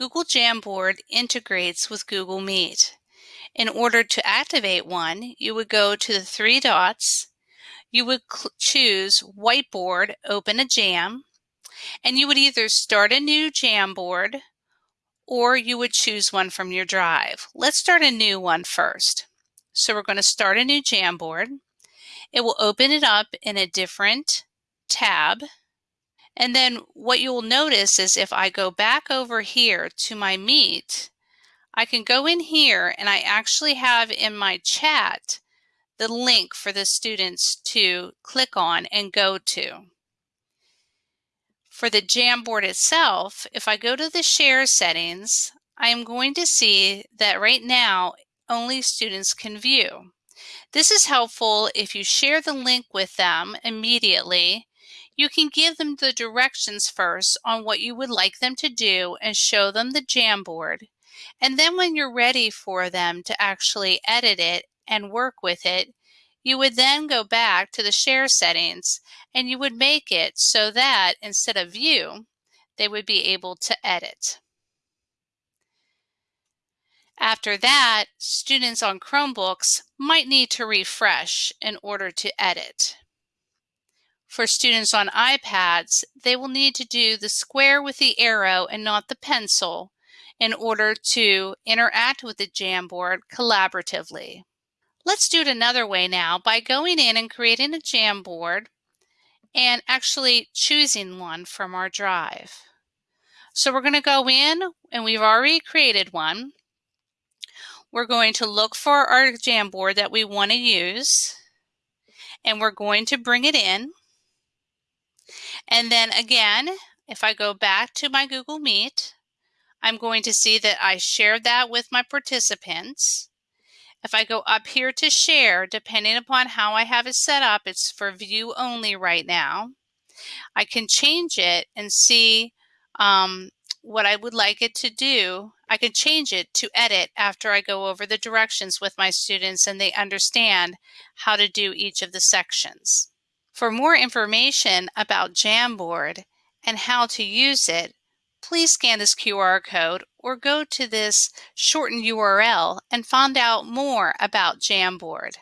Google Jamboard integrates with Google Meet. In order to activate one, you would go to the three dots, you would choose Whiteboard, Open a Jam, and you would either start a new Jamboard or you would choose one from your drive. Let's start a new one first. So we're going to start a new Jamboard. It will open it up in a different tab. And then what you'll notice is if I go back over here to my Meet, I can go in here and I actually have in my chat the link for the students to click on and go to. For the Jamboard itself, if I go to the share settings, I am going to see that right now only students can view. This is helpful if you share the link with them immediately. You can give them the directions first on what you would like them to do and show them the Jamboard. And then when you're ready for them to actually edit it and work with it, you would then go back to the share settings and you would make it so that instead of view, they would be able to edit. After that, students on Chromebooks might need to refresh in order to edit. For students on iPads, they will need to do the square with the arrow and not the pencil in order to interact with the Jamboard collaboratively. Let's do it another way now by going in and creating a Jamboard and actually choosing one from our drive. So we're going to go in and we've already created one. We're going to look for our Jamboard that we want to use and we're going to bring it in. And then again, if I go back to my Google Meet, I'm going to see that I shared that with my participants. If I go up here to share, depending upon how I have it set up, it's for view only right now. I can change it and see um, what I would like it to do, I can change it to edit after I go over the directions with my students and they understand how to do each of the sections. For more information about Jamboard and how to use it, please scan this QR code or go to this shortened URL and find out more about Jamboard.